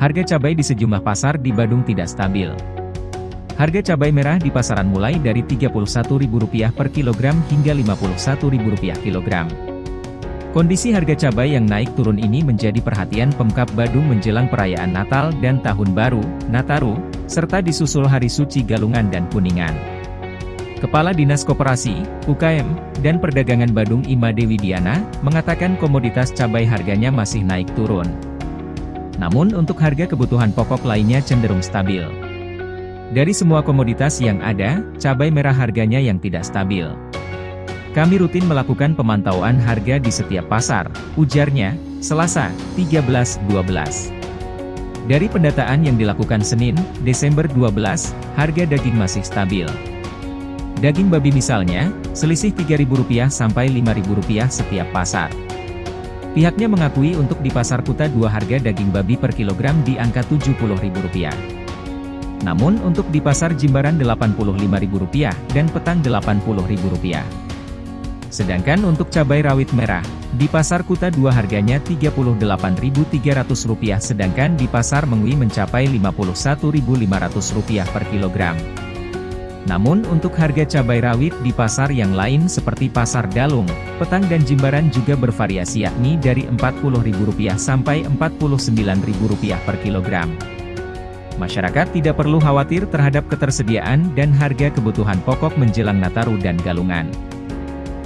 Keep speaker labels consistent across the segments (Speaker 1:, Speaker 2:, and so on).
Speaker 1: Harga cabai di sejumlah pasar di Badung tidak stabil. Harga cabai merah di pasaran mulai dari Rp31.000 per kilogram hingga Rp51.000 kilogram. Kondisi harga cabai yang naik turun ini menjadi perhatian Pemkap Badung menjelang perayaan Natal dan Tahun Baru, Nataru, serta disusul Hari Suci Galungan dan Kuningan. Kepala Dinas Koperasi, UKM, dan Perdagangan Badung Ima Dewi Diana, mengatakan komoditas cabai harganya masih naik turun. Namun untuk harga kebutuhan pokok lainnya cenderung stabil. Dari semua komoditas yang ada, cabai merah harganya yang tidak stabil. Kami rutin melakukan pemantauan harga di setiap pasar, ujarnya, Selasa, 13-12. Dari pendataan yang dilakukan Senin, Desember 12, harga daging masih stabil. Daging babi misalnya, selisih Rp3.000 sampai Rp5.000 setiap pasar. Pihaknya mengakui untuk di pasar Kuta dua harga daging babi per kilogram di angka Rp70.000. Namun untuk di pasar Jimbaran Rp85.000 dan Petang Rp80.000. Sedangkan untuk cabai rawit merah, di pasar Kuta dua harganya Rp38.300 sedangkan di pasar Mengwi mencapai Rp51.500 per kilogram. Namun untuk harga cabai rawit di pasar yang lain seperti pasar Dalung, Petang dan Jimbaran juga bervariasi yakni dari Rp40.000 sampai Rp49.000 per kilogram. Masyarakat tidak perlu khawatir terhadap ketersediaan dan harga kebutuhan pokok menjelang Nataru dan Galungan.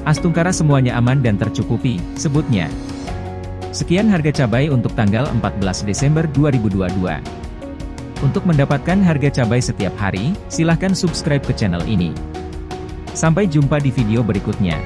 Speaker 1: Astungkara semuanya aman dan tercukupi, sebutnya. Sekian harga cabai untuk tanggal 14 Desember 2022. Untuk mendapatkan harga cabai setiap hari, silahkan subscribe ke channel ini. Sampai jumpa di video berikutnya.